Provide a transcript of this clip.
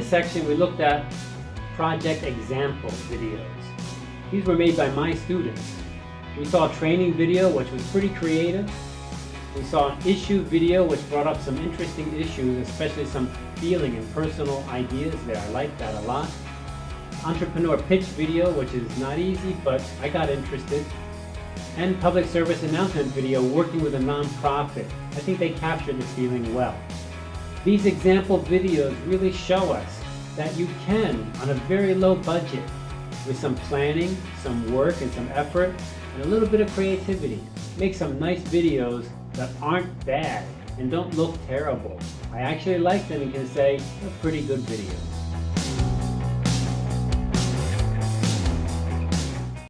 section, we looked at project example videos. These were made by my students. We saw a training video, which was pretty creative. We saw an issue video, which brought up some interesting issues, especially some feeling and personal ideas there. I like that a lot. Entrepreneur pitch video, which is not easy, but I got interested. And public service announcement video working with a nonprofit. I think they captured the feeling well. These example videos really show us that you can, on a very low budget, with some planning, some work, and some effort, and a little bit of creativity, make some nice videos that aren't bad and don't look terrible. I actually like them and can say, they're pretty good videos.